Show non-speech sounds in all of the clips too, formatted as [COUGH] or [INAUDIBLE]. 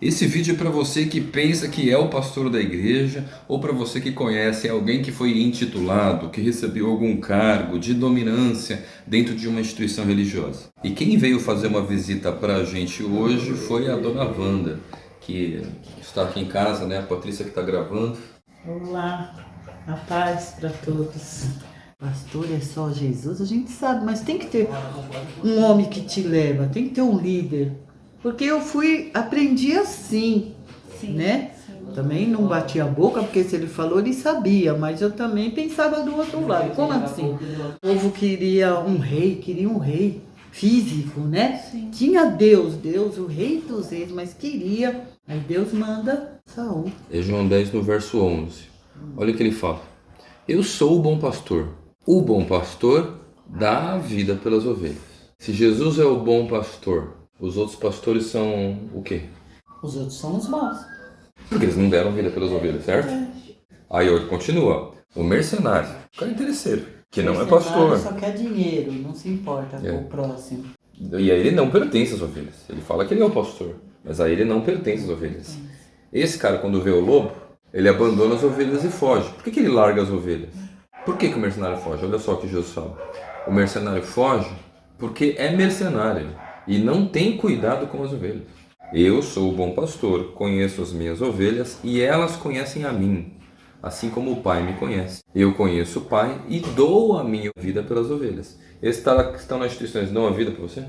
Esse vídeo é para você que pensa que é o pastor da igreja ou para você que conhece alguém que foi intitulado, que recebeu algum cargo de dominância dentro de uma instituição religiosa. E quem veio fazer uma visita para a gente hoje foi a dona Wanda, que está aqui em casa, né? A Patrícia que está gravando. Olá, a paz para todos. Pastor é só Jesus, a gente sabe, mas tem que ter um homem que te leva, tem que ter um líder. Porque eu fui, aprendi assim, sim, né? Sim. Também não batia a boca, porque se ele falou, ele sabia, mas eu também pensava do outro lado. Como assim? O povo queria um rei, queria um rei físico, né? Sim. Tinha Deus, Deus, o rei dos reis, mas queria. Aí Deus manda Saul. É João 10 no verso 11. Olha o que ele fala. Eu sou o bom pastor. O bom pastor dá a vida pelas ovelhas. Se Jesus é o bom pastor, os outros pastores são o quê? Os outros são os maus. Porque eles não deram vida pelas ovelhas, certo? É. Aí ele continua. O mercenário, o cara interesseiro, que não é pastor. só quer dinheiro, não se importa é. com o próximo. E aí ele não pertence às ovelhas. Ele fala que ele é o pastor, mas aí ele não pertence às ovelhas. Esse cara, quando vê o lobo, ele abandona as ovelhas e foge. Por que, que ele larga as ovelhas? Por que, que o mercenário foge? Olha só o que Jesus fala. O mercenário foge porque é mercenário e não tem cuidado com as ovelhas. Eu sou o bom pastor, conheço as minhas ovelhas e elas conhecem a mim, assim como o Pai me conhece. Eu conheço o Pai e dou a minha vida pelas ovelhas. Esses que estão nas instituições dão a vida para você?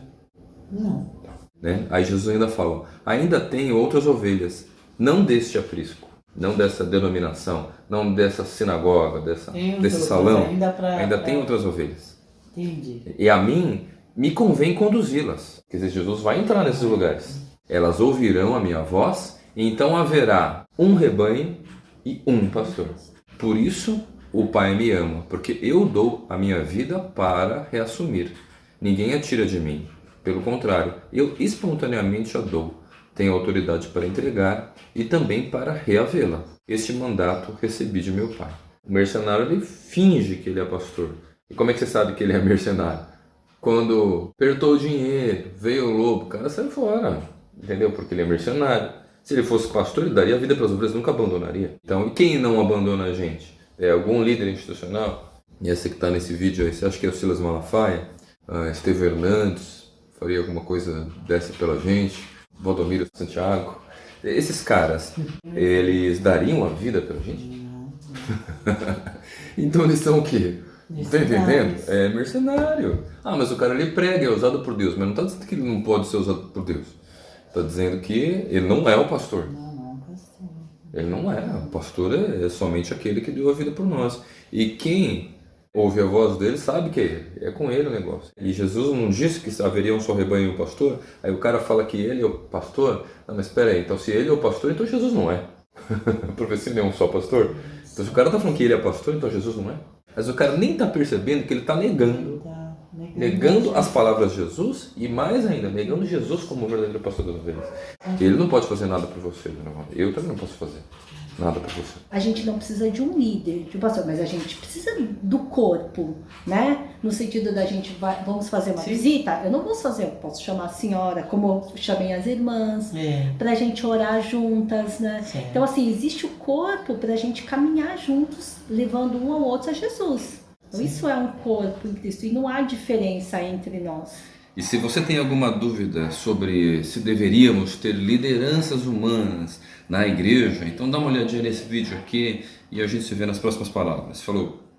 Não. Né? Aí Jesus ainda fala, ainda tem outras ovelhas, não deste aprisco, não dessa denominação, não dessa sinagoga, dessa, desse salão, ainda, pra, ainda pra... tem outras ovelhas. Entendi. E a mim me convém conduzi-las. Quer dizer, Jesus vai entrar nesses lugares. Elas ouvirão a minha voz, e então haverá um rebanho e um pastor. Por isso o Pai me ama, porque eu dou a minha vida para reassumir. Ninguém a tira de mim. Pelo contrário, eu espontaneamente a dou. Tenho autoridade para entregar e também para reavê-la. Este mandato recebi de meu Pai. O mercenário ele finge que ele é pastor. E como é que você sabe que ele é mercenário? Quando apertou o dinheiro, veio o lobo, o cara saiu fora, entendeu? Porque ele é mercenário. Se ele fosse pastor, ele daria vida para as ovelhas, nunca abandonaria. Então, e quem não abandona a gente? É algum líder institucional? E essa que está nesse vídeo aí, você acha que é o Silas Malafaia? Uh, Esteve Hernandes? Faria alguma coisa dessa pela gente? Valdomiro Santiago? Esses caras, eles dariam a vida pela gente? [LAUGHS] então eles são o quê? Tá entendendo? É mercenário. Ah, mas o cara ele prega, é usado por Deus, mas não está dizendo que ele não pode ser usado por Deus. Está dizendo que ele não é o pastor. Não, não, pastor. Ele não é. O pastor é, é somente aquele que deu a vida por nós. E quem ouve a voz dele sabe que é, é com ele o negócio. E Jesus não disse que haveria um só rebanho e um pastor? Aí o cara fala que ele é o pastor? Não, mas espera aí, então se ele é o pastor, então Jesus não é. Porque se ele é um só pastor. Então se o cara está falando que ele é pastor, então Jesus não é. Mas o cara nem está percebendo que ele está negando. Tá negando, negando as palavras de Jesus e mais ainda, negando Jesus como o verdadeiro pastor das ovelhas. Ele não pode fazer nada por você, Eu também não posso fazer nada para você. A gente não precisa de um líder, de um pastor, mas a gente precisa do corpo, né? No sentido da gente vai, vamos fazer uma Sim. visita, eu não posso fazer, eu posso chamar a senhora, como eu chamei as irmãs, é. para a gente orar juntas, né? Sim. Então assim, existe o corpo para a gente caminhar juntos, levando um ao outro a Jesus. Então, isso é um corpo em Cristo e não há diferença entre nós. E se você tem alguma dúvida sobre se deveríamos ter lideranças humanas na igreja, então dá uma olhadinha nesse vídeo aqui e a gente se vê nas próximas palavras. Falou!